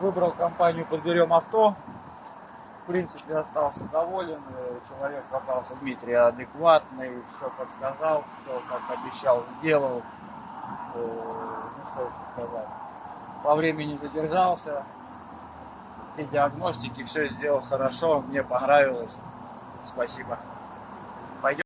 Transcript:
Выбрал компанию «Подберем авто». В принципе, остался доволен. Человек оказался Дмитрий адекватный, все подсказал, все как обещал, сделал. Э, ну, что еще сказать. По времени задержался. Все диагностики, все сделал хорошо. Мне понравилось. Спасибо.